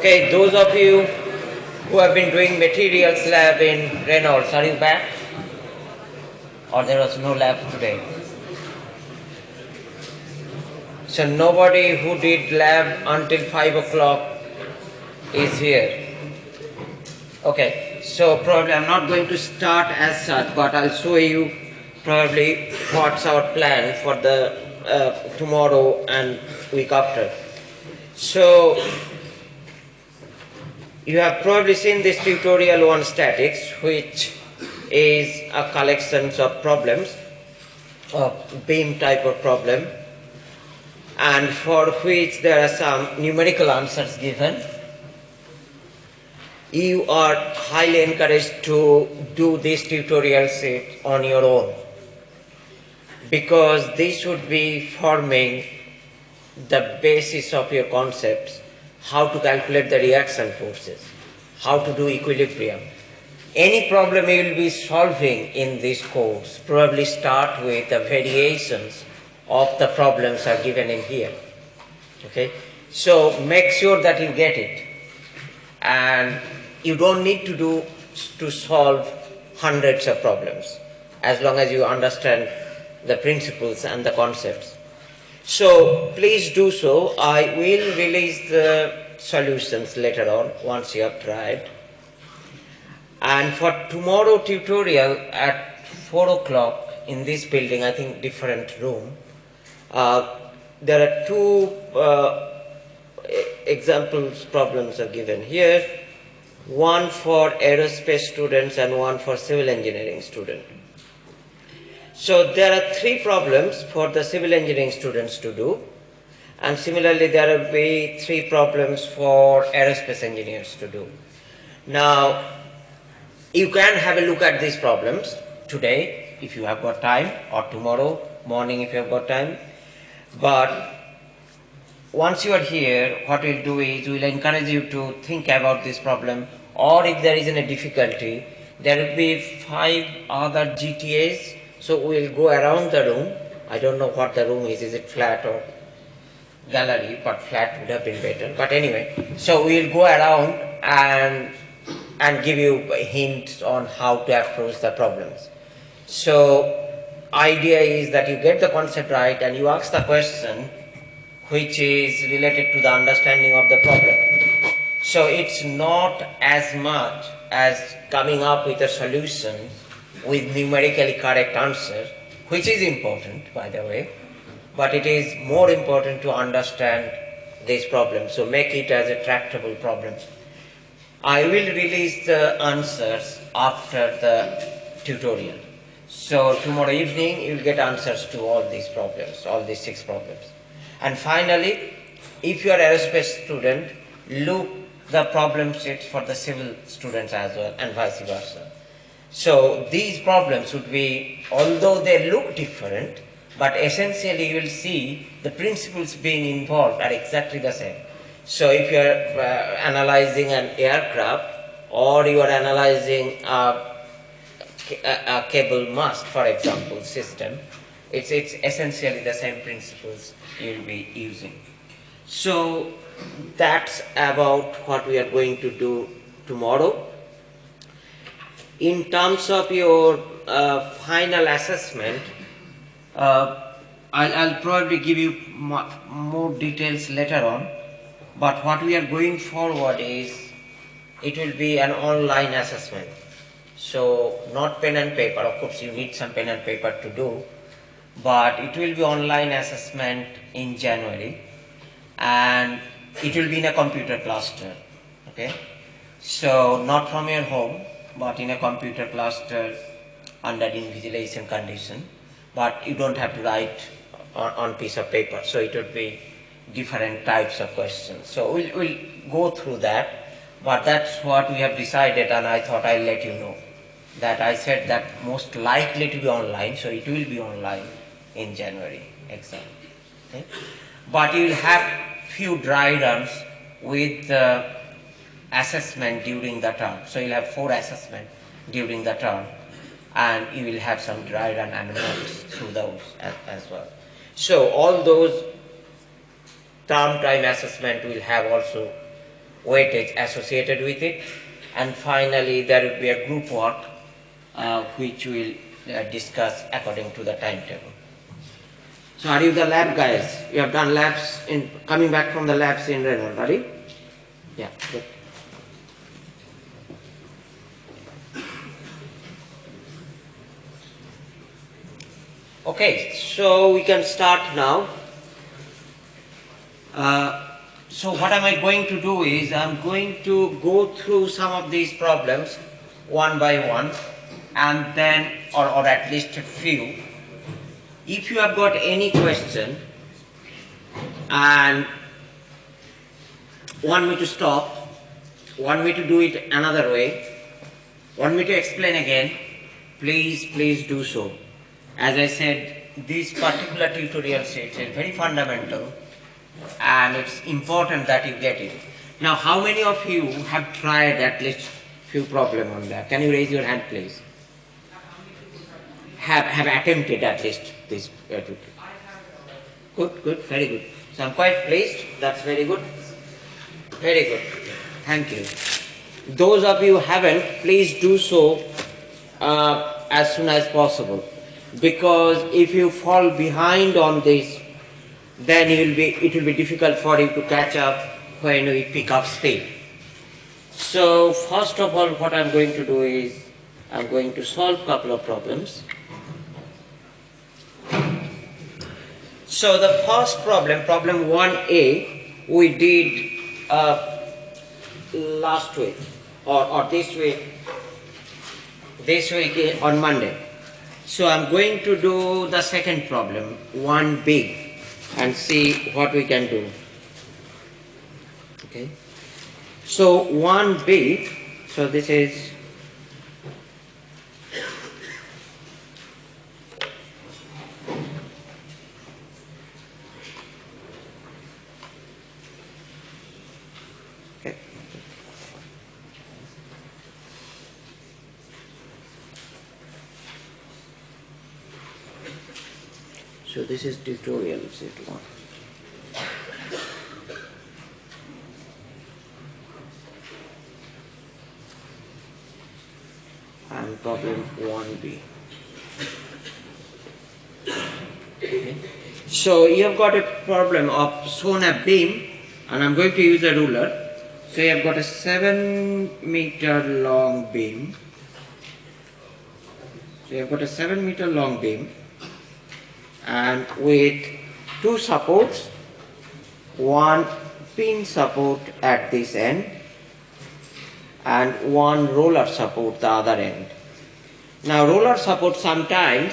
Okay, those of you who have been doing materials lab in Reynolds, are you back? Or there was no lab today? So nobody who did lab until 5 o'clock is here. Okay, so probably I'm not going to start as such, but I'll show you probably what's our plan for the uh, tomorrow and week after. So you have probably seen this tutorial on statics, which is a collection of problems, of beam type of problem, and for which there are some numerical answers given. You are highly encouraged to do this tutorial set on your own because this would be forming the basis of your concepts how to calculate the reaction forces, how to do equilibrium. Any problem you will be solving in this course probably start with the variations of the problems are given in here. Okay, so make sure that you get it, and you don't need to do to solve hundreds of problems as long as you understand the principles and the concepts. So please do so. I will release the solutions later on once you have tried. And for tomorrow tutorial at 4 o'clock in this building, I think different room, uh, there are two uh, examples problems are given here. One for aerospace students and one for civil engineering students. So there are three problems for the civil engineering students to do and similarly there will be three problems for aerospace engineers to do. Now you can have a look at these problems today if you have got time or tomorrow morning if you have got time but once you are here what we'll do is we'll encourage you to think about this problem or if there is any difficulty there will be five other GTAs so we'll go around the room. I don't know what the room is. Is it flat or gallery? But flat would have been better. But anyway, so we'll go around and and give you hints on how to approach the problems. So idea is that you get the concept right and you ask the question which is related to the understanding of the problem. So it's not as much as coming up with a solution with numerically correct answer, which is important, by the way, but it is more important to understand this problem. So make it as a tractable problem. I will release the answers after the tutorial. So tomorrow evening you will get answers to all these problems, all these six problems. And finally, if you are aerospace student, look the problem sheets for the civil students as well and vice versa. So these problems would be, although they look different, but essentially you will see the principles being involved are exactly the same. So if you are uh, analyzing an aircraft or you are analyzing a, a, a, cable mast, for example, system, it's, it's essentially the same principles you will be using. So that's about what we are going to do tomorrow in terms of your uh, final assessment, uh, I'll, I'll, probably give you more details later on, but what we are going forward is it will be an online assessment. So not pen and paper, of course you need some pen and paper to do, but it will be online assessment in January and it will be in a computer cluster, okay? So not from your home, but in a computer cluster under invigilation condition but you don't have to write on, on piece of paper so it would be different types of questions so we'll, we'll go through that but that's what we have decided and I thought I'll let you know that I said that most likely to be online so it will be online in January exam okay? but you will have few dry runs with uh, assessment during the term. So you'll have four assessments during the term and you will have some dry run notes through those as, as, well. So all those term time assessment will have also weightage associated with it. And finally, there will be a group work uh, which we'll uh, discuss according to the timetable. So are you the lab guys? You have done labs in coming back from the labs in Reynolds, are you? Yeah, good. Okay, so we can start now. Uh, so what am I going to do is I'm going to go through some of these problems one by one and then or, or at least a few. If you have got any question and want me to stop, want me to do it another way, want me to explain again, please, please do so. As I said, this particular tutorial set is very fundamental and it's important that you get it. Now, how many of you have tried at least few problem on that? Can you raise your hand, please? Have, have attempted at least this tutorial. Good, good, very good. So I'm quite pleased. That's very good. Very good. Thank you. Those of you haven't, please do so uh, as soon as possible. Because if you fall behind on this, then it will be, it will be difficult for you to catch up when we pick up speed. So first of all, what I'm going to do is, I'm going to solve a couple of problems. So the first problem, problem 1a, we did uh, last week or, or this week, this week on Monday. So I'm going to do the second problem, 1b and see what we can do. Okay. So one bit, so this is okay. So this is tutorial set 1. And problem 1b. Okay. So you have got a problem of shown a beam and I'm going to use a ruler. So you have got a 7 meter long beam. So you have got a 7 meter long beam and with two supports, one pin support at this end and one roller support the other end. Now roller support sometimes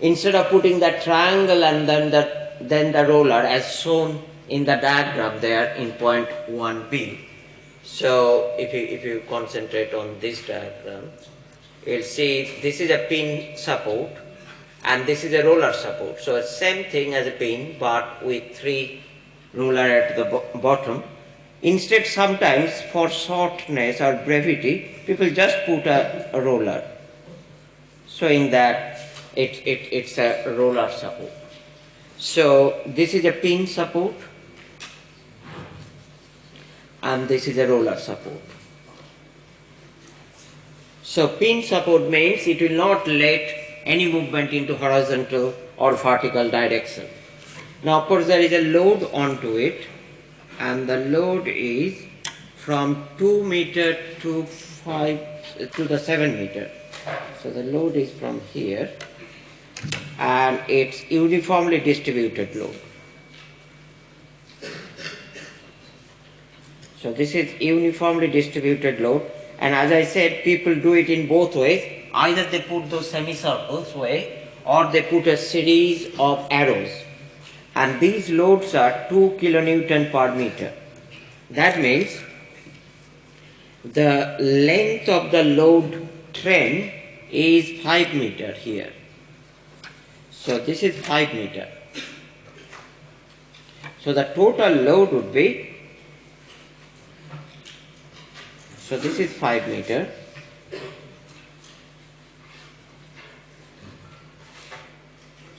instead of putting the triangle and then the, then the roller as shown in the diagram there in point 1b. So if you, if you concentrate on this diagram, you'll see this is a pin support and this is a roller support. So same thing as a pin but with three roller at the bo bottom. Instead sometimes for shortness or brevity people just put a, a roller showing that it, it, it's a roller support. So this is a pin support and this is a roller support. So pin support means it will not let any movement into horizontal or vertical direction. Now of course there is a load onto it and the load is from 2 meter to 5 to the 7 meter. So the load is from here and it's uniformly distributed load. So this is uniformly distributed load and as I said people do it in both ways either they put those semicircles way or they put a series of arrows and these loads are 2 kilonewton per meter. That means the length of the load train is 5 meter here. So this is 5 meter. So the total load would be, so this is 5 meter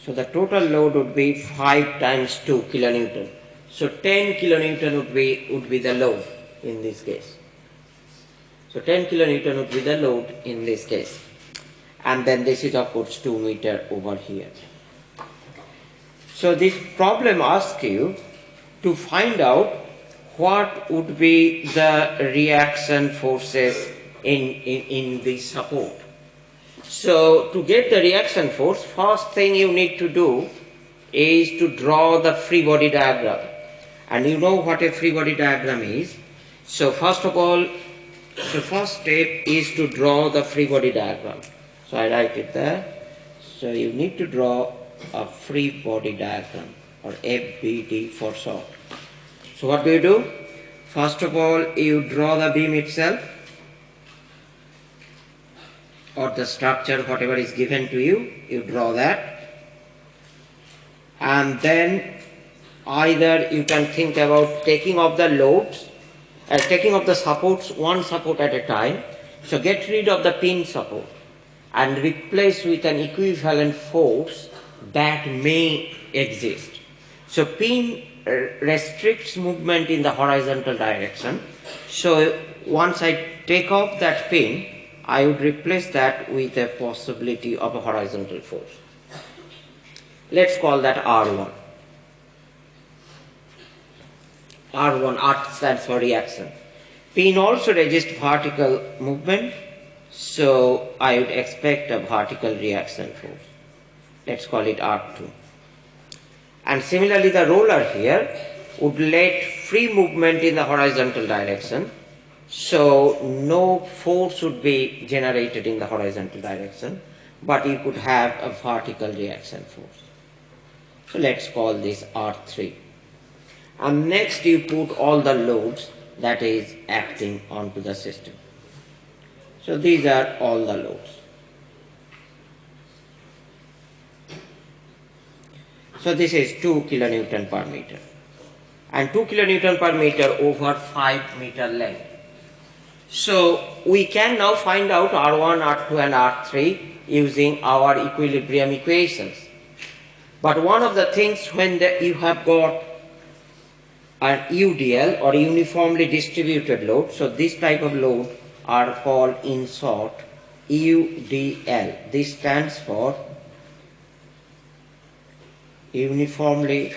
So the total load would be 5 times 2 kilonewton. So 10 kilonewton would be, would be the load. in this case. So 10 kilonewton would be the load in this case. And then this is of course 2 meter over here. So this problem asks you to find out what would be the reaction forces in, in, in the support. So to get the reaction force, first thing you need to do is to draw the free body diagram. And you know what a free body diagram is. So first of all, the first step is to draw the free body diagram. So I write it there. So you need to draw a free body diagram or FBD for short. So what do you do? First of all, you draw the beam itself or the structure, whatever is given to you, you draw that. And then either you can think about taking off the loads, uh, taking off the supports one support at a time. So get rid of the pin support and replace with an equivalent force that may exist. So pin uh, restricts movement in the horizontal direction. So once I take off that pin, I would replace that with a possibility of a horizontal force. Let's call that R1. R1, R stands for reaction. Pin also resists vertical movement, so I would expect a vertical reaction force. Let's call it R2. And similarly, the roller here would let free movement in the horizontal direction, so no force would be generated in the horizontal direction, but you could have a vertical reaction force. So let's call this R3 and next you put all the loads that is acting onto the system. So these are all the loads. So this is 2 kilonewton per meter and 2 kilonewton per meter over 5 meter length. So we can now find out R1, R2 and R3 using our equilibrium equations. But one of the things when the, you have got an UDL or uniformly distributed load. So this type of load are called in short UDL. This stands for uniformly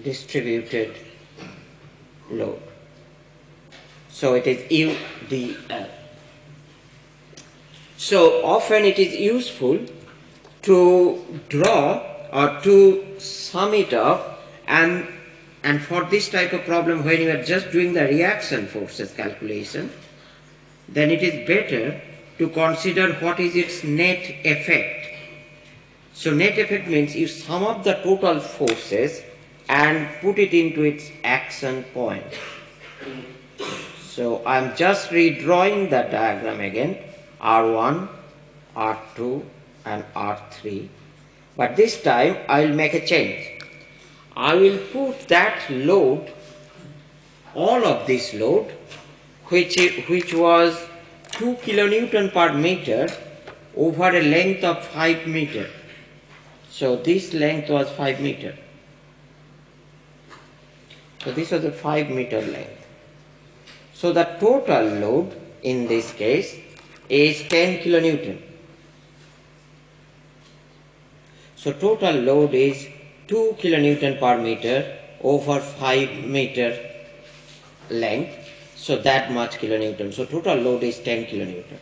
distributed load. So it is UDL. So often it is useful to draw or to sum it up and, and for this type of problem, when you are just doing the reaction forces calculation, then it is better to consider what is its net effect. So net effect means you sum up the total forces and put it into its action point. So I am just redrawing the diagram again, R1, R2 and R3. But this time I will make a change. I will put that load, all of this load, which, which was 2 kilonewton per meter over a length of 5 meter. So this length was 5 meter. So this was a 5 meter length. So the total load in this case is 10 kilonewton. So total load is 2 kilonewton per meter over 5 meter length. So that much kilonewton. So total load is 10 kilonewton.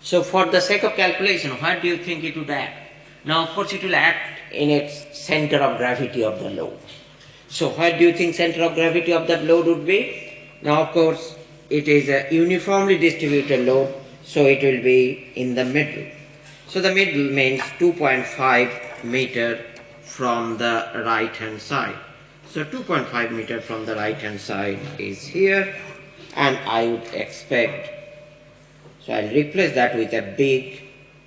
So for the sake of calculation, where do you think it would act? Now of course it will act in its center of gravity of the load. So where do you think center of gravity of that load would be? Now of course it is a uniformly distributed load, so it will be in the middle. So the middle means 2.5 meter from the right hand side. So 2.5 meter from the right hand side is here and I would expect, so I'll replace that with a big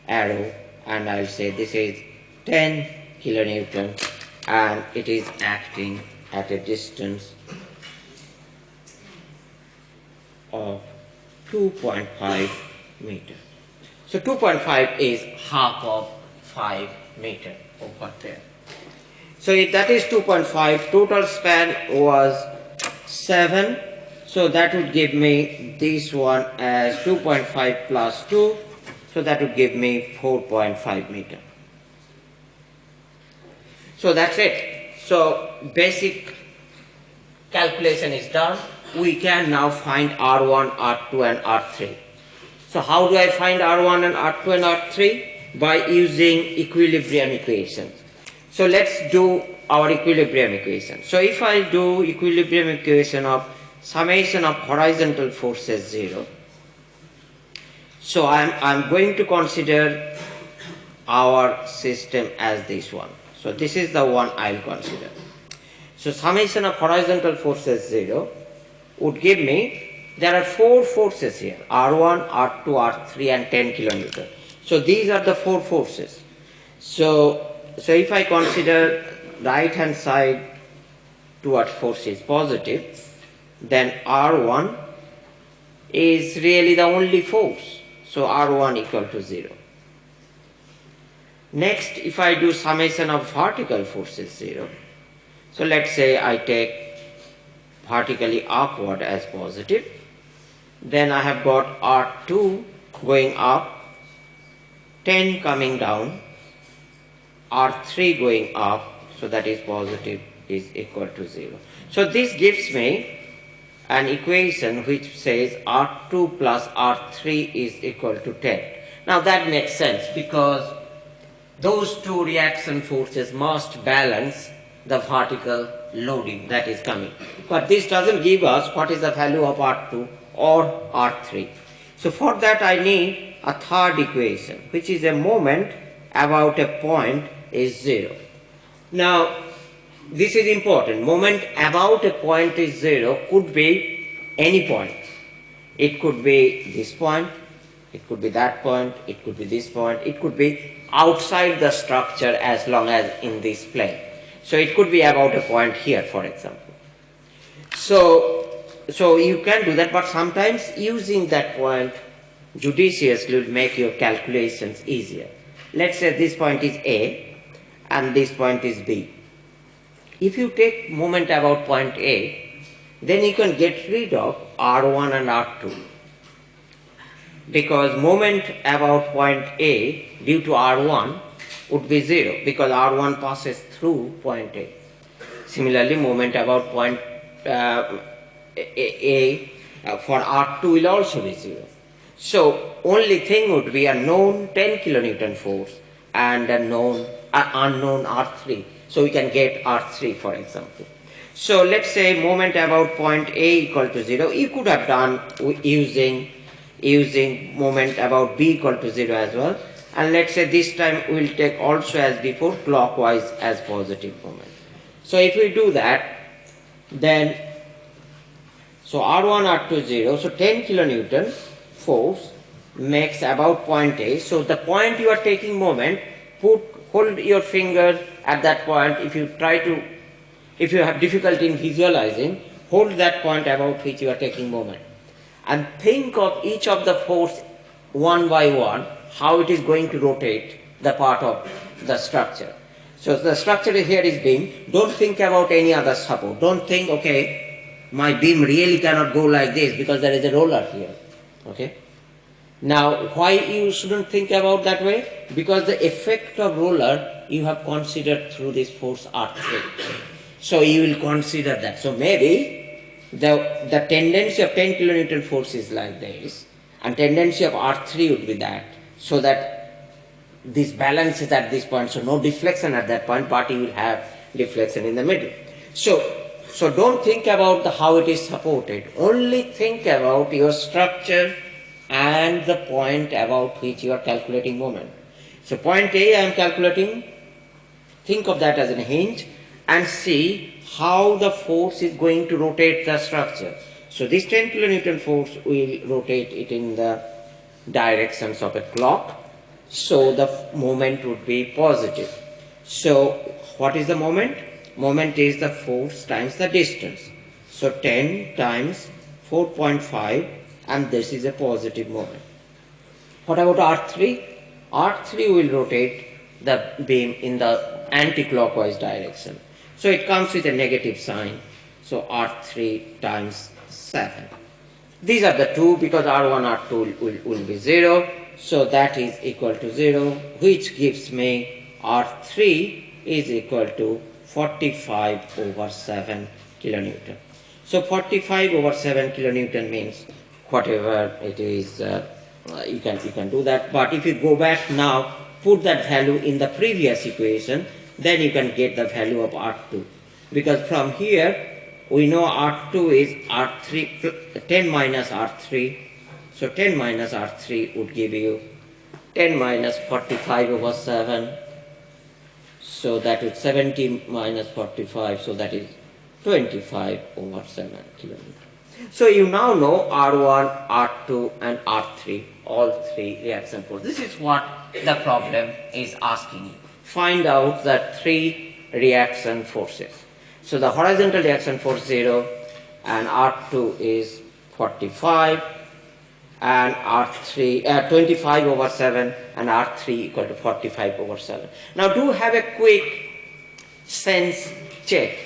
arrow and I'll say this is 10 kilonewton and it is acting at a distance of 2.5 meter. So 2.5 is half of 5 meter over there. So if that is 2.5, total span was 7 so that would give me this one as 2.5 plus 2 so that would give me 4.5 meter. So that's it. So basic calculation is done we can now find R1, R2 and R3 so how do I find R1 and R2 and R3 by using equilibrium equations so let's do our equilibrium equation. So if I do equilibrium equation of summation of horizontal forces 0, so I'm, I'm going to consider our system as this one. So this is the one I'll consider. So summation of horizontal forces 0 would give me, there are four forces here, R1, R2, R3 and 10 kilonewton. So these are the four forces. So, so if I consider right hand side towards force is positive, then R1 is really the only force. So R1 equal to 0. Next, if I do summation of vertical forces 0, so let's say I take vertically upward as positive, then I have got R2 going up, 10 coming down, R3 going up, so that is positive is equal to 0. So this gives me an equation which says R2 plus R3 is equal to 10. Now that makes sense because those two reaction forces must balance the vertical loading that is coming. But this doesn't give us what is the value of R2 or R3. So for that I need a third equation which is a moment about a point is 0. Now, this is important. Moment about a point is zero could be any point. It could be this point, it could be that point, it could be this point, it could be outside the structure as long as in this plane. So it could be about a point here, for example. So, so you can do that, but sometimes using that point judiciously will make your calculations easier. Let's say this point is A, and this point is B. If you take moment about point A, then you can get rid of R1 and R2 because moment about point A due to R1 would be 0 because R1 passes through point A. Similarly, moment about point uh, A, A uh, for R2 will also be 0. So, only thing would be a known 10 kilonewton force and a known unknown R3. So we can get R3 for example. So let's say moment about point A equal to 0. You could have done using, using moment about B equal to 0 as well. And let's say this time we'll take also as before clockwise as positive moment. So if we do that, then so R1, R2, 0. So 10 kilonewton force makes about point A. So the point you are taking moment, put hold your finger at that point if you try to if you have difficulty in visualizing hold that point about which you are taking moment and think of each of the force one by one how it is going to rotate the part of the structure so the structure here is beam don't think about any other support don't think okay my beam really cannot go like this because there is a roller here okay now, why you shouldn't think about that way? Because the effect of roller you have considered through this force R3. So you will consider that. So maybe the, the tendency of 10 kilonewton force is like this and tendency of R3 would be that. So that this balance is at this point. So no deflection at that point, Party will have deflection in the middle. So, so don't think about the, how it is supported. Only think about your structure and the point about which you are calculating moment. So point A I am calculating, think of that as a hinge and see how the force is going to rotate the structure. So this 10 kilonewton force will rotate it in the directions of a clock. So the moment would be positive. So what is the moment? Moment is the force times the distance. So 10 times 4.5 and this is a positive moment. What about R3? R3 will rotate the beam in the anti-clockwise direction. So it comes with a negative sign. So R3 times 7. These are the two because R1, R2 will, will, will be 0. So that is equal to 0 which gives me R3 is equal to 45 over 7 kilonewton. So 45 over 7 kilonewton means whatever it is, uh, you, can, you can do that. But if you go back now, put that value in the previous equation, then you can get the value of R2. Because from here, we know R2 is R3, 10 minus R3. So 10 minus R3 would give you 10 minus 45 over 7. So that is 70 minus 45, so that is 25 over 7 kilometers. So you now know R1, R2 and R3, all three reaction forces. This is what the problem is asking you. Find out the three reaction forces. So the horizontal reaction force 0 and R2 is 45 and R3, uh, 25 over 7 and R3 equal to 45 over 7. Now do have a quick sense check.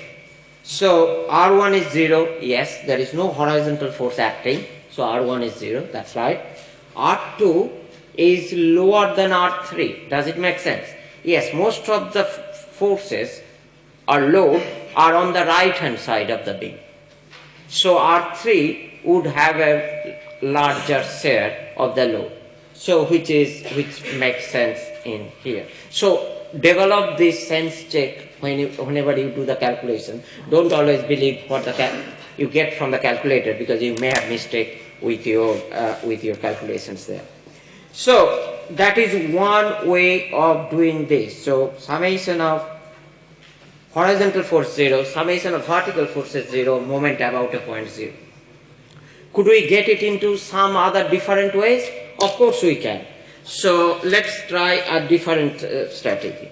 So R1 is 0, yes, there is no horizontal force acting, so R1 is 0, that's right. R2 is lower than R3, does it make sense? Yes, most of the forces are load are on the right hand side of the beam. So R3 would have a larger share of the load. So which is which makes sense in here. So develop this sense check when you, whenever you do the calculation. Don't always believe what the you get from the calculator because you may have mistake with your uh, with your calculations there. So that is one way of doing this. So summation of horizontal force 0, summation of vertical forces 0, moment about a point 0. Could we get it into some other different ways? Of course we can. So let's try a different uh, strategy.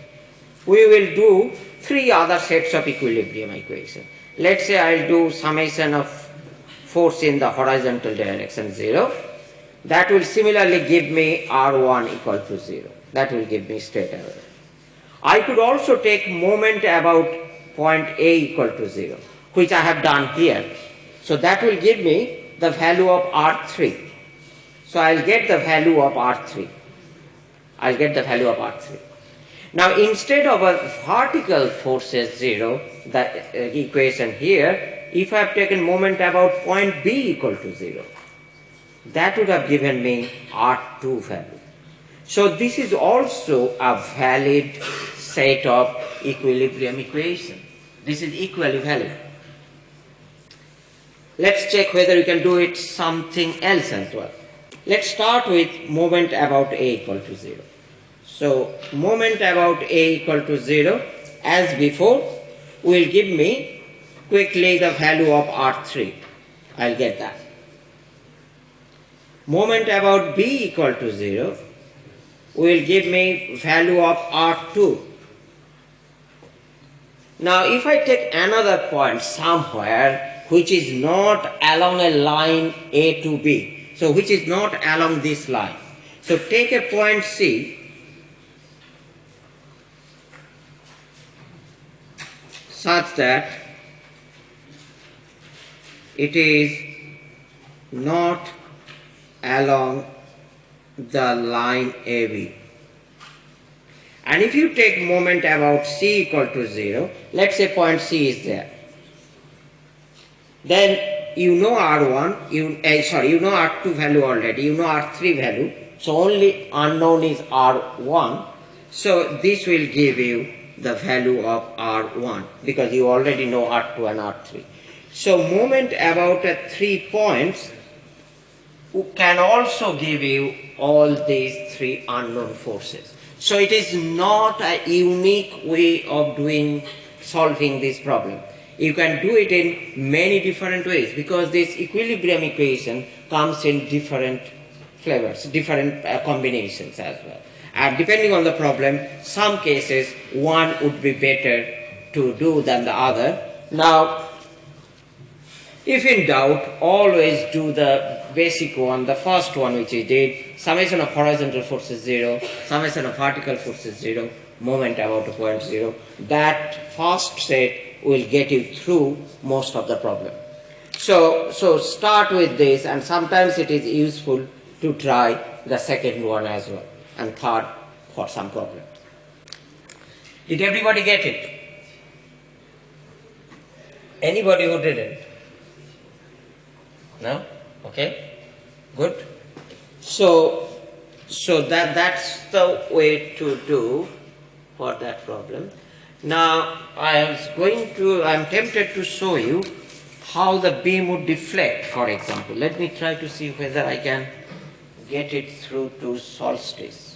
We will do three other sets of equilibrium equation. Let's say I'll do summation of force in the horizontal direction 0. That will similarly give me R1 equal to 0. That will give me straight away. I could also take moment about point A equal to 0, which I have done here. So that will give me the value of R3. So I'll get the value of R3. I'll get the value of R3. Now instead of a vertical forces 0, the uh, equation here, if I have taken moment about point B equal to 0, that would have given me R2 value. So this is also a valid set of equilibrium equation. This is equally valid. Let's check whether you can do it something else as well. Let's start with moment about A equal to 0. So moment about A equal to 0 as before will give me quickly the value of R3. I'll get that. Moment about B equal to 0 will give me value of R2. Now if I take another point somewhere which is not along a line A to B, so which is not along this line. So take a point C such that it is not along the line AB. And if you take moment about C equal to 0, let's say point C is there. Then you know R1, you, uh, sorry, you know R2 value already, you know R3 value, so only unknown is R1. So this will give you the value of R1 because you already know R2 and R3. So moment about at 3 points can also give you all these three unknown forces. So it is not a unique way of doing solving this problem. You can do it in many different ways because this equilibrium equation comes in different flavors, different uh, combinations as well. And depending on the problem, some cases one would be better to do than the other. Now, if in doubt, always do the basic one, the first one which we did, summation of horizontal forces 0, summation of vertical forces 0, moment about a point 0. That first set will get you through most of the problem. So, so start with this and sometimes it is useful to try the second one as well and third for some problem. Did everybody get it? Anybody who didn't? No? Okay? Good. So, so that, that's the way to do for that problem. Now, I was going to, I'm tempted to show you how the beam would deflect, for example. Let me try to see whether I can get it through to solstice.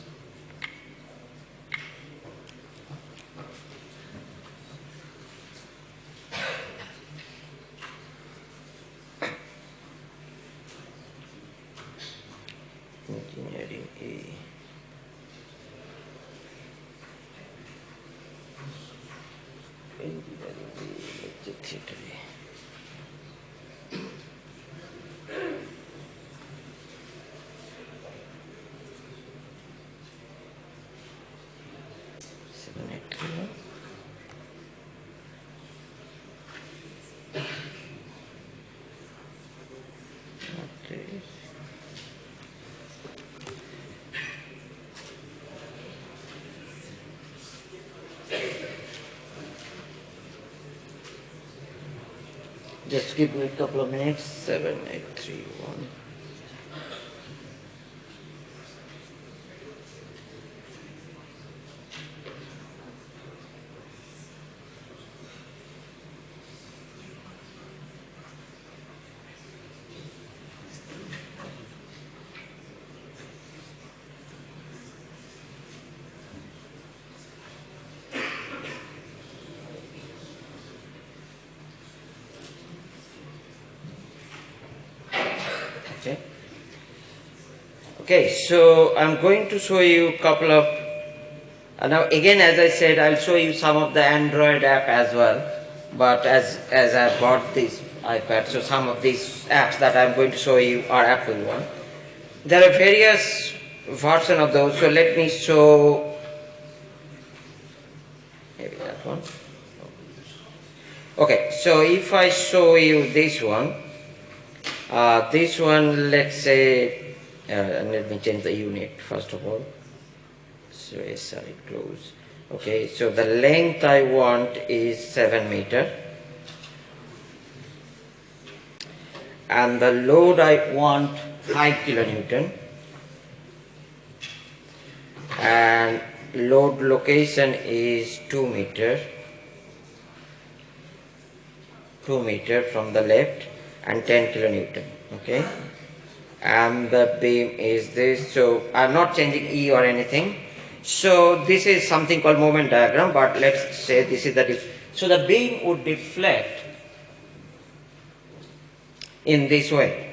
Give me a couple of minutes. Seven, eight, three, one. Okay, okay so I'm going to show you a couple of, uh, now again as I said, I'll show you some of the Android app as well, but as, as I bought this iPad, so some of these apps that I'm going to show you are Apple one. There are various versions of those, so let me show, maybe that one. Okay, so if I show you this one, uh, this one, let's say uh, let me change the unit first of all. So SI close okay so the length I want is 7 meter. And the load I want 5 kilonewton. And load location is 2 meter. 2 meter from the left and 10 kilonewton okay? And the beam is this so I'm not changing E or anything. So this is something called moment diagram but let's say this is the diff so the beam would deflect in this way.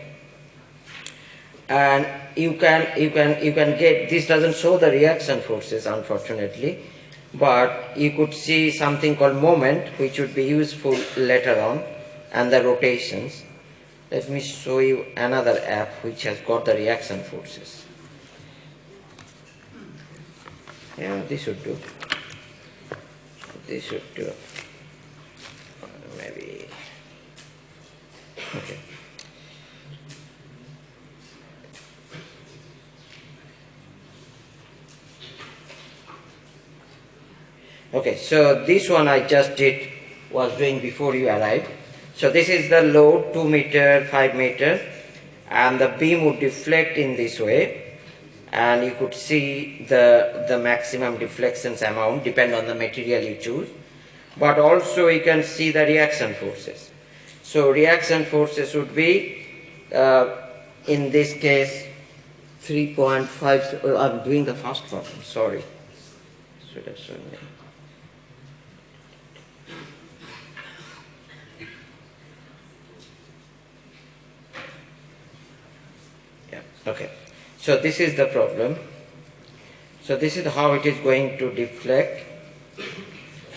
And you can you can you can get this doesn't show the reaction forces unfortunately but you could see something called moment which would be useful later on and the rotations let me show you another app which has got the reaction forces. Yeah, this should do. This should do. Maybe. Okay. Okay, so this one I just did was doing before you arrived. So this is the load 2 meter, 5 meter and the beam would deflect in this way and you could see the, the maximum deflections amount depend on the material you choose but also you can see the reaction forces. So reaction forces would be uh, in this case 3.5, uh, I'm doing the first problem, sorry. Should have shown you. Okay, so this is the problem. So this is how it is going to deflect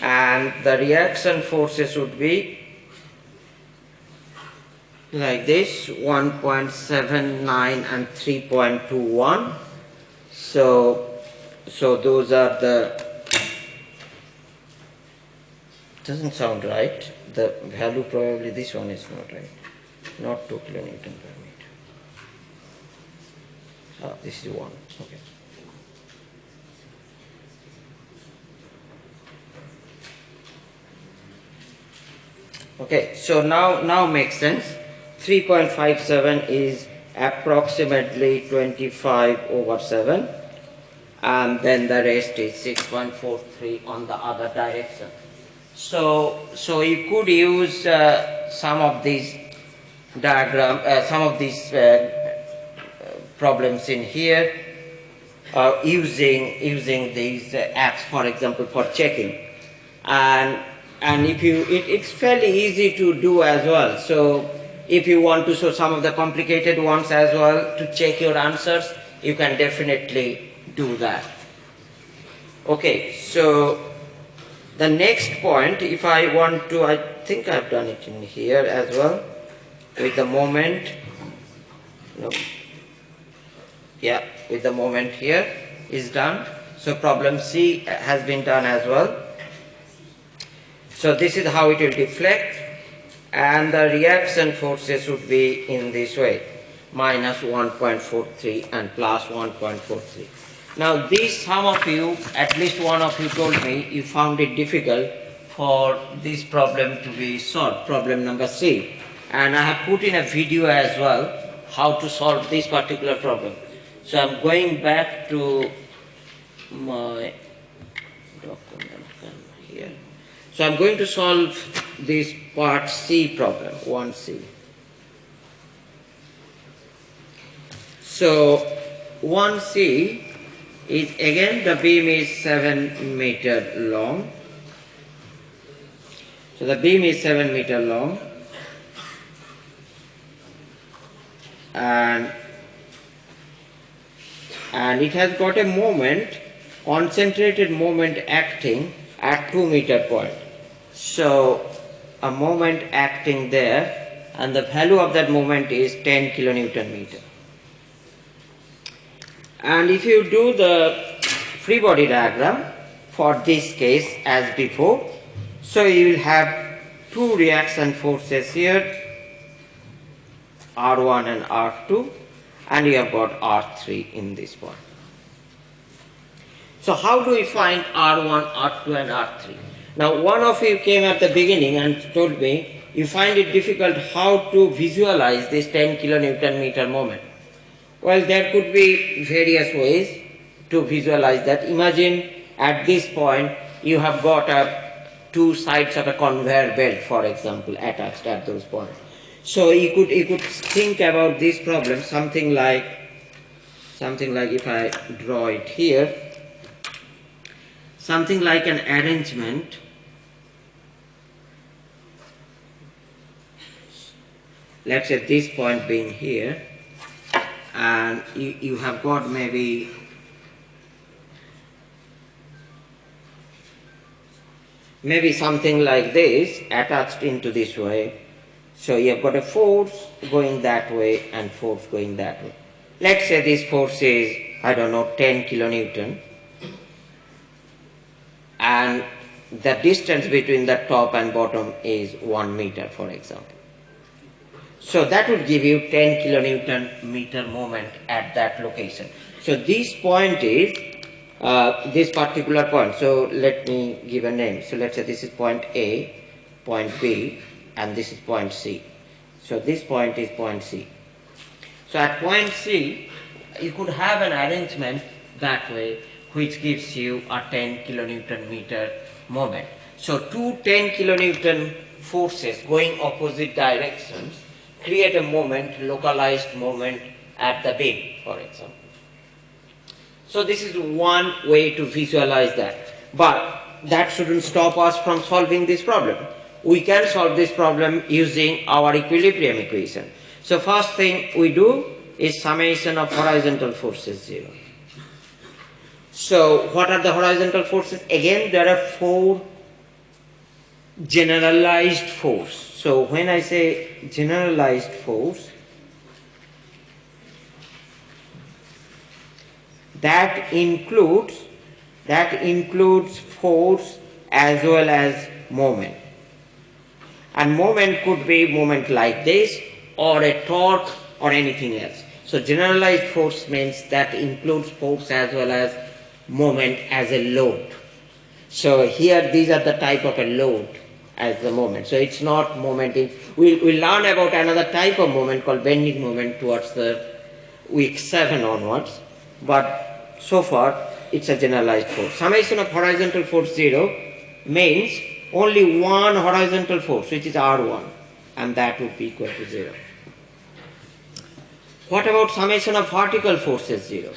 and the reaction forces would be like this 1.79 and 3.21 so so those are the doesn't sound right. The value probably this one is not right. Not 2 kilonewton per meter. Ah, this is 1. Okay. Okay, so now now makes sense. 3.57 is approximately 25 over 7 and then the rest is 6.43 on the other direction. So, so you could use uh, some of these diagram, uh, some of these uh, problems in here uh, using using these uh, apps, for example, for checking, and and if you, it, it's fairly easy to do as well. So if you want to show some of the complicated ones as well to check your answers, you can definitely do that. Okay, so the next point, if I want to, I think I've done it in here as well, with the moment, yeah, with the moment here is done. So problem C has been done as well. So this is how it will deflect and the reaction forces would be in this way minus 1.43 and plus 1.43. Now this some of you, at least one of you told me you found it difficult for this problem to be solved, problem number C. And I have put in a video as well how to solve this particular problem. So I'm going back to my document here. So I'm going to solve this part C problem, 1C. So 1C is again the beam is 7 meter long. So the beam is 7 meter long and and it has got a moment concentrated moment acting at 2 meter point. So a moment acting there and the value of that moment is 10 kilonewton meter. And if you do the free body diagram for this case as before, so you will have two reaction forces here, R1 and R2 and you have got R3 in this one. So how do we find R1, R2 and R3? Now one of you came at the beginning and told me you find it difficult how to visualize this 10 kilonewton meter moment. Well there could be various ways to visualize that. Imagine at this point you have got a two sides of a conveyor belt for example attached at those points. So you could you could think about this problem something like something like if I draw it here something like an arrangement let's say this point being here and you, you have got maybe maybe something like this attached into this way so you have got a force going that way and force going that way let's say this force is I don't know 10 kilonewton and the distance between the top and bottom is 1 meter for example so that would give you 10 kilonewton meter moment at that location. So this point is uh, this particular point. So let me give a name. So let's say this is point A, point B, and this is point C. So this point is point C. So at point C, you could have an arrangement that way which gives you a 10 kilonewton meter moment. So two 10 kilonewton forces going opposite directions create a moment, localized moment at the beam, for example. So this is one way to visualize that. But that shouldn't stop us from solving this problem. We can solve this problem using our equilibrium equation. So first thing we do is summation of horizontal forces 0. So what are the horizontal forces? Again there are four generalized force. So when I say generalized force, that includes that includes force as well as moment. And moment could be moment like this or a torque or anything else. So generalized force means that includes force as well as moment as a load. So here these are the type of a load as the moment. So it's not moment we'll, we'll learn about another type of moment called bending moment towards the week 7 onwards. But so far it's a generalized force. Summation of horizontal force 0 means only one horizontal force which is R1 and that would be equal to 0. What about summation of vertical forces 0?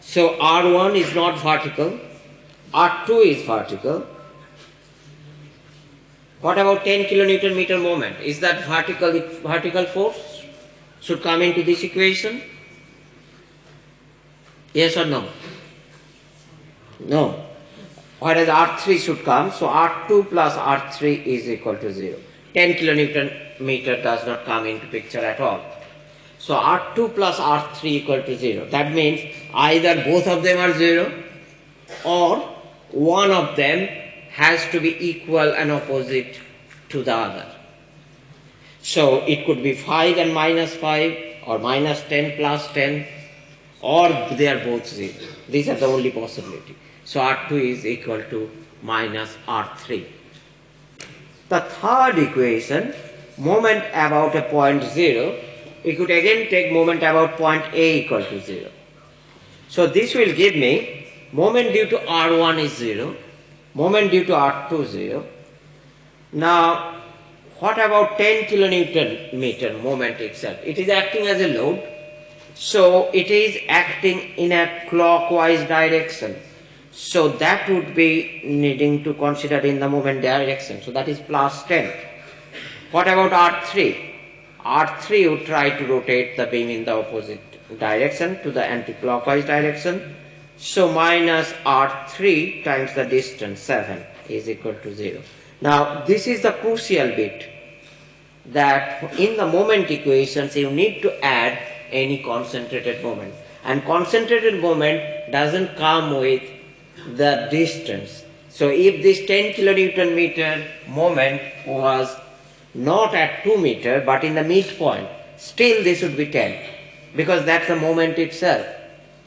So R1 is not vertical, R2 is vertical. What about 10 kilonewton meter moment? Is that vertical vertical force should come into this equation? Yes or no? No. Whereas R3 should come, so R2 plus R3 is equal to 0. 10 kilonewton meter does not come into picture at all. So R2 plus R3 equal to 0. That means either both of them are 0 or one of them has to be equal and opposite to the other. So it could be 5 and minus 5 or minus 10 plus 10 or they are both 0. These are the only possibility. So R2 is equal to minus R3. The third equation, moment about a point 0, we could again take moment about point A equal to 0. So this will give me moment due to R1 is 0, moment due to R2 0. Now what about 10 kilonewton meter moment itself? It is acting as a load. So it is acting in a clockwise direction. So that would be needing to consider in the moment direction. So that is plus 10. What about R3? R3 would try to rotate the beam in the opposite direction to the anti-clockwise direction. So minus R3 times the distance 7 is equal to 0. Now this is the crucial bit that in the moment equations you need to add any concentrated moment and concentrated moment doesn't come with the distance. So if this 10 kilonewton meter moment was not at 2 meter but in the midpoint, still this would be 10 because that's the moment itself.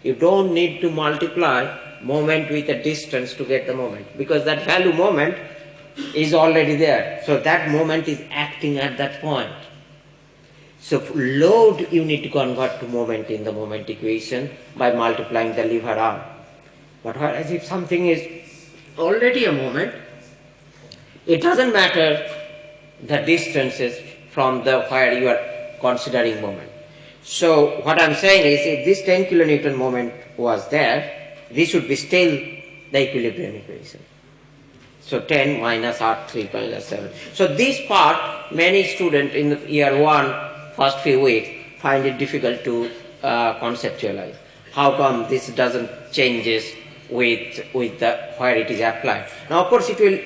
You don't need to multiply moment with a distance to get the moment because that value moment is already there. So that moment is acting at that point. So load you need to convert to moment in the moment equation by multiplying the lever arm. But whereas if something is already a moment, it doesn't matter the distances from the where you are considering moment. So what I'm saying is if this 10 kilonewton moment was there, this would be still the equilibrium equation. So 10 minus R3 minus 7. So this part, many students in the year 1, first few weeks, find it difficult to uh, conceptualize. How come this doesn't changes with, with the, where it is applied? Now of course it will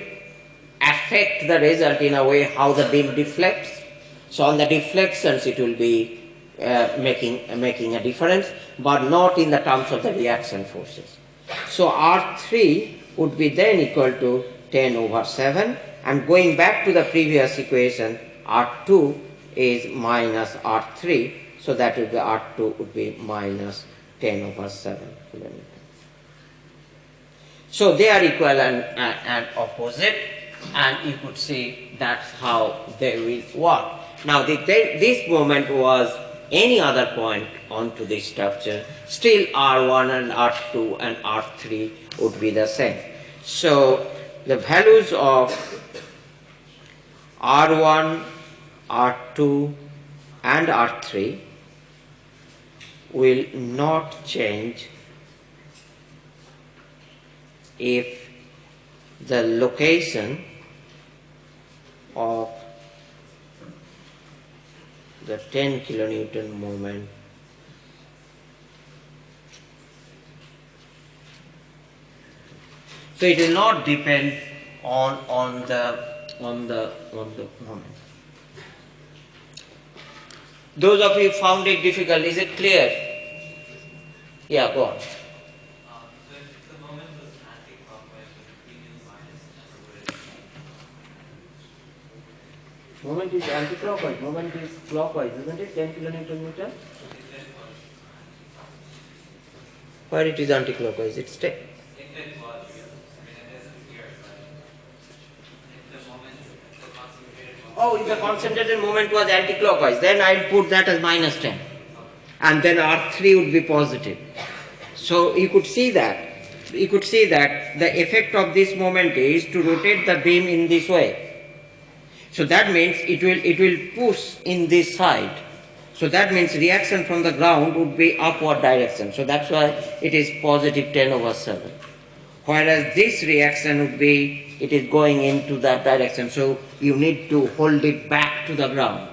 affect the result in a way how the beam deflects. So on the deflections it will be uh, making, uh, making a difference, but not in the terms of the reaction forces. So R3 would be then equal to 10 over 7 and going back to the previous equation R2 is minus R3 so that would be R2 would be minus 10 over 7 kilometer. So they are equal and, and, and opposite and you could see that's how they will work. Now the, they, this moment was any other point onto the structure, still R1 and R2 and R3 would be the same. So the values of R1, R2 and R3 will not change if the location of the 10 kilonewton moment so it will not depend on on the on the on the moment. Those of you found it difficult is it clear? Yeah go on is anti-clockwise, moment is clockwise, isn't it? 10 kilonewton meter. Where it is anti-clockwise, it's 10. If it was, I mean, it isn't here, but if the moment, the concentrated moment. Oh, if the concentrated moment was anti-clockwise, then I'll put that as minus 10. And then R3 would be positive. So you could see that. You could see that the effect of this moment is to rotate the beam in this way. So that means it will, it will push in this side. So that means reaction from the ground would be upward direction. So that's why it is positive 10 over 7. Whereas this reaction would be, it is going into that direction. So you need to hold it back to the ground.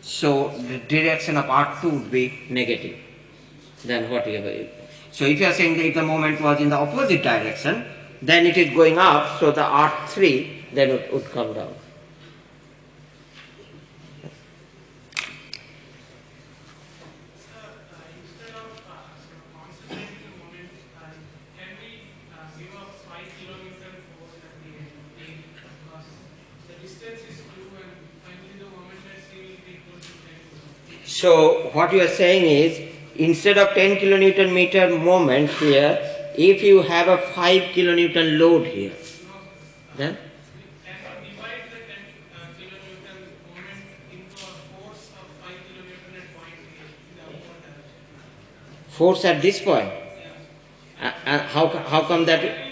So the direction of R2 would be negative than whatever. So if you are saying that if the moment was in the opposite direction, then it is going up, so the R3 then it would come down. instead of uh, sort of concentrating the moment, uh, can we uh, give a 5 kilometer force at the end because the distance is 2 and finally the moment at C will be equal to 10 kilometers. So what you are saying is instead of 10 kilonewton meter moment here, if you have a 5 kilonewton load here, then Can we divide the 10 kilonewton moment into a force of 5 kilonewton at point A in the upward direction? force at this point. Uh, uh, how, how come that?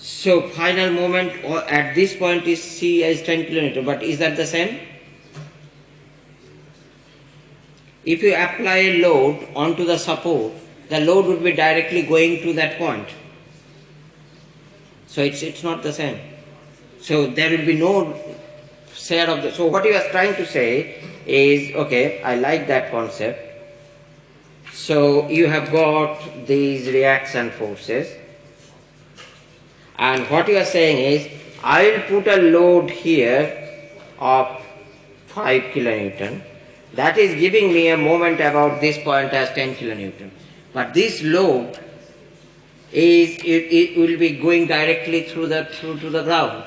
So final moment or at this point is C as 10 kilometer, but is that the same? If you apply a load onto the support, the load would be directly going to that point. So it's, it's not the same. So there will be no share of the. So what you was trying to say is okay, I like that concept. So you have got these reaction forces and what you are saying is, I will put a load here of 5 kilonewton. That is giving me a moment about this point as 10 kilonewton. But this load is it, it will be going directly through the through to the ground.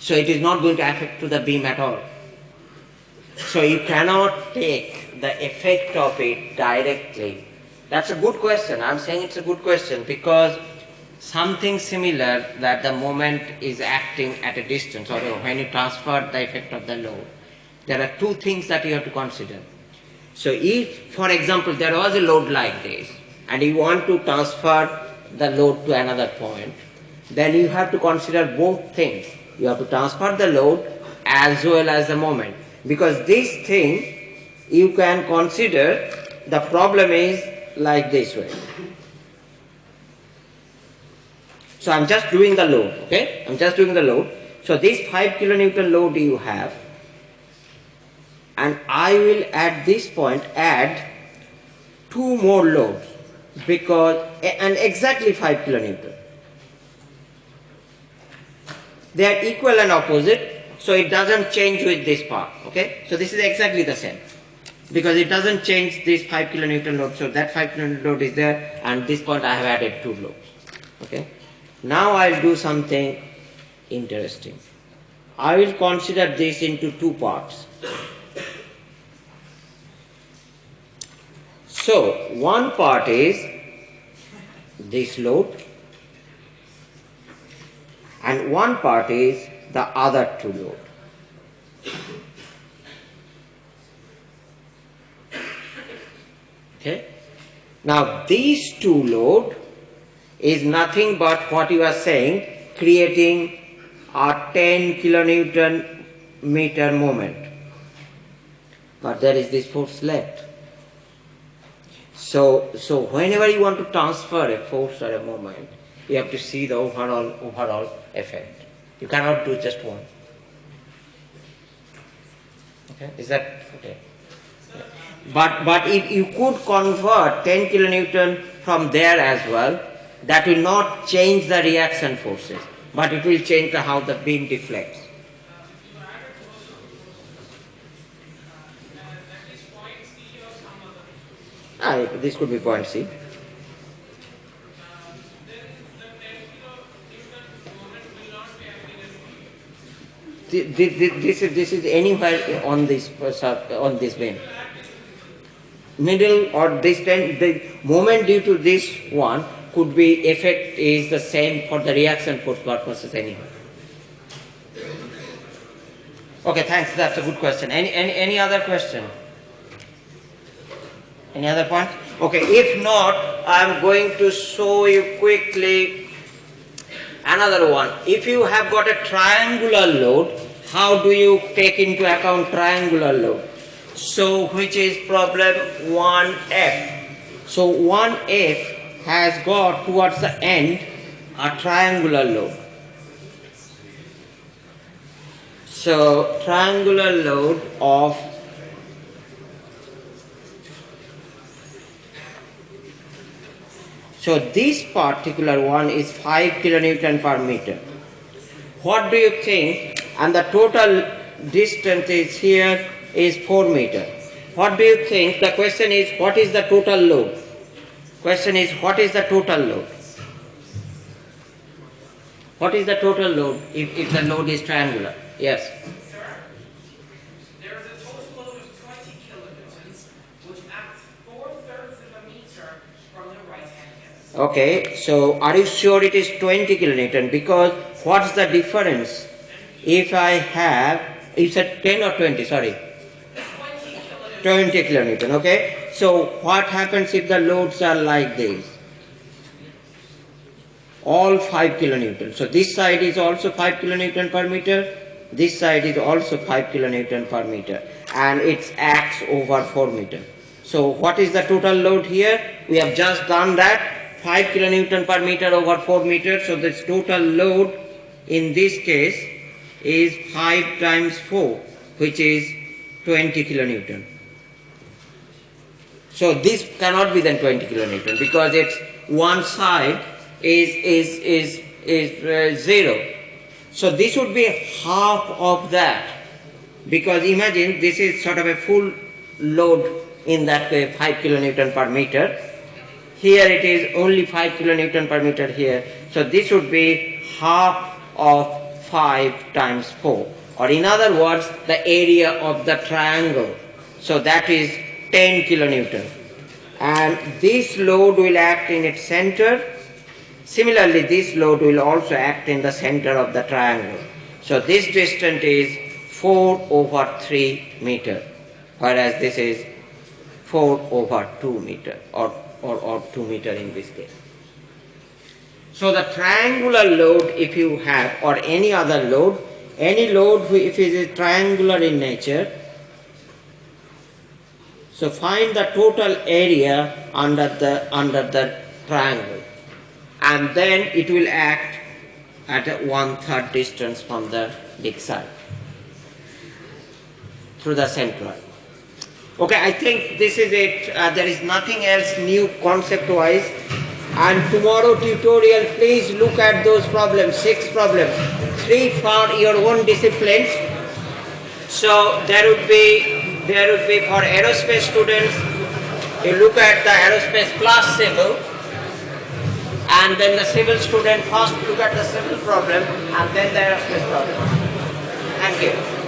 So it is not going to affect to the beam at all. So you cannot take the effect of it directly. That's a good question. I'm saying it's a good question because something similar that the moment is acting at a distance or when you transfer the effect of the load, there are two things that you have to consider. So if, for example, there was a load like this and you want to transfer the load to another point, then you have to consider both things. You have to transfer the load as well as the moment. Because this thing you can consider the problem is like this way. So I'm just doing the load, okay? I'm just doing the load. So this 5 kilonewton load you have, and I will at this point add two more loads because and exactly 5 kilonewton. They are equal and opposite, so it doesn't change with this part, okay? So this is exactly the same because it doesn't change this 5 kilonewton load. So that 5 kilonewton load is there, and this point I have added two loads, okay? Now I'll do something interesting. I will consider this into two parts. So, one part is this load, and one part is the other two load. Okay? Now, these two load is nothing but what you are saying, creating a 10 kilonewton meter moment. But there is this force left. So, so whenever you want to transfer a force or a moment, you have to see the overall overall effect. You cannot do just one. Okay, is that okay? But but if you could convert 10 kilonewton from there as well, that will not change the reaction forces, but it will change the, how the beam deflects. Ah, this could be point C. then the 10 kilonewton moment will not thi- thi- thi- this is this is anywhere on this uh, on this vein. Middle or distant, the moment due to this one could be effect is the same for the reaction force purposes anyway. Okay, thanks. That's a good question. Any any any other question? Any other point? Okay, if not, I'm going to show you quickly another one. If you have got a triangular load, how do you take into account triangular load? So, which is problem 1F. So, 1F has got towards the end a triangular load. So, triangular load of So this particular one is 5 kilonewton per meter. What do you think? And the total distance is here is 4 meter. What do you think? The question is what is the total load? Question is what is the total load? What is the total load if, if the load is triangular? Yes. There is a total load of 20 kilonewtons, which acts four-thirds of a meter from the right-hand. Okay, so are you sure it is 20 kilonewton? Because what's the difference if I have, it's a 10 or 20, sorry, 20 kilonewtons. 20 kilonewton, okay? So what happens if the loads are like this? All 5 kilonewton. So this side is also 5 kilonewton per meter, this side is also 5 kilonewton per meter and it acts over 4 meter. So what is the total load here? We have just done that 5 kilonewton per meter over 4 meter. So this total load in this case is 5 times 4 which is 20 kilonewton. So this cannot be then 20 kilonewton because it's one side is is is is uh, zero. So this would be half of that because imagine this is sort of a full load in that way 5 kilonewton per meter. Here it is only 5 kilonewton per meter here. So this would be half of 5 times 4 or in other words the area of the triangle. So that is 10 kilonewton and this load will act in its center. Similarly this load will also act in the center of the triangle. So this distance is 4 over 3 meter whereas this is 4 over 2 meter or, or, or 2 meter in this case. So the triangular load if you have or any other load, any load if it is triangular in nature, so find the total area under the under the triangle and then it will act at one third distance from the big side through the centroid. Okay, I think this is it. Uh, there is nothing else new concept wise. And tomorrow tutorial, please look at those problems, six problems, three for your own disciplines. So there would be there will be for aerospace students, you look at the aerospace plus civil, and then the civil student first look at the civil problem and then the aerospace problem. Thank. You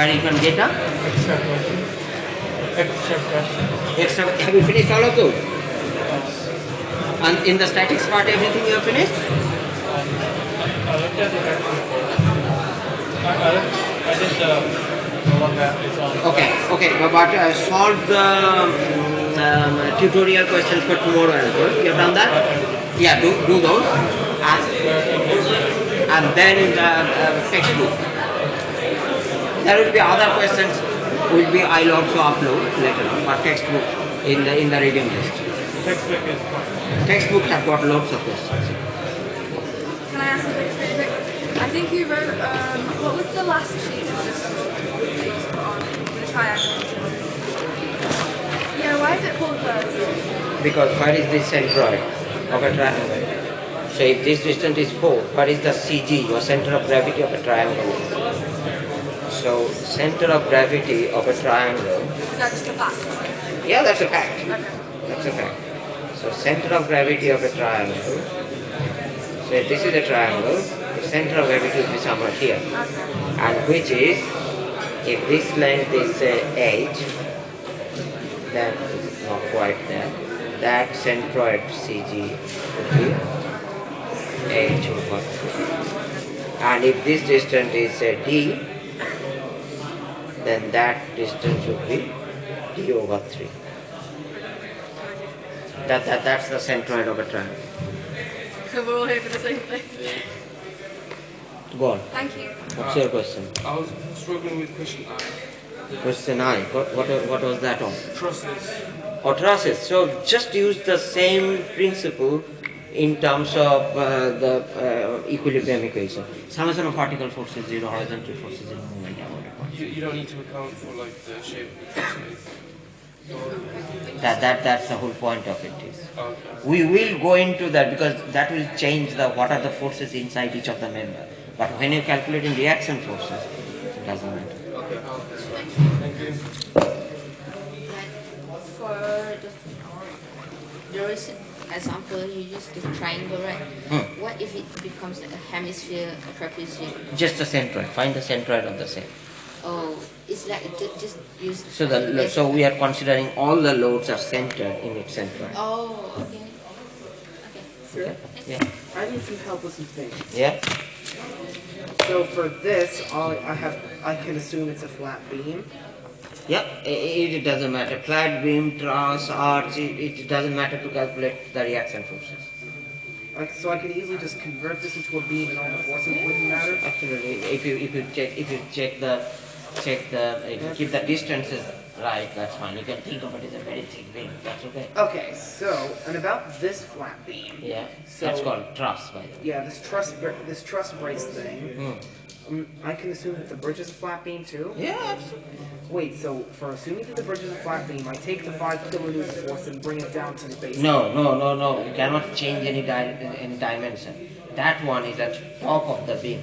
Where you can get a Extra. Have you finished all of those? And in the statics part, everything you have finished? I the. Okay, okay, but uh, solve the um, tutorial questions for tomorrow as well. You have done that? Yeah, do, do those. And, and then in the uh, textbook. There will be other questions will be I'll also upload later on, but textbook in the in the reading list. Textbook is fine. Textbook have got lots of questions. Can I ask a quick, quick, quick? I think you wrote, um, what was the last sheet of this that on the triangle? Yeah, why is it called that? Because where is the centroid of a triangle? So if this distance is 4, what is the CG, your center of gravity of a triangle? So center of gravity of a triangle, Is that just a fact? yeah that's a fact. Okay. That's a fact. So center of gravity of a triangle, so this is a triangle, the center of gravity will be somewhere here. Okay. And which is, if this length is say 8, then it's not quite there, that centroid CG would be 8 over. And if this distance is say D, then that distance would be D over 3. That, that, that's the centroid of a triangle. So we're all here for the same thing. Go on. Thank you. What's your question? I was struggling with question I. Question I. What, what, what was that on? Trusses. or trusses. So just use the same principle in terms of uh, the uh, equilibrium equation. Summation of vertical forces zero, horizontal forces zero, moment downward force. You, you don't need to account for like the shape of the trusses. That, that, that's the whole point of it is. Okay. We will go into that because that will change the what are the forces inside each of the member. But when you're calculating reaction forces, it doesn't matter. Okay. Thank you. For the, there is an example, you use the triangle, right? Hmm. What if it becomes a hemisphere, a trapezium? Just the centroid. Find the centroid of the same. Oh, it's like ju- just use. So the so we are considering all the loads are centered in its center. Oh, okay. Okay. Okay? Yeah. I need some help with some things. Yeah. So for this, all I have, I can assume it's a flat beam. Yeah, it, it doesn't matter. Flat beam, truss, arch, it, it doesn't matter to calculate the reaction forces. Like, so I can easily just convert this into a beam and all the forces wouldn't matter. Absolutely. If you if you check if you check the check the if you keep the distances right, that's fine. You can think of it as a very thick beam. That's okay. Okay, so, and about this flat beam. Yeah. So- that's called truss, by the way. Yeah, this truss, this truss brace thing. Um, I can assume that the bridge is a flat beam too. Yeah, absolutely. Wait, so for assuming that the bridge is a flat beam, I take the five kilonewton force and bring it down to the base. No, no, no, no. You cannot change any di- any dimension. That one is at top of the beam.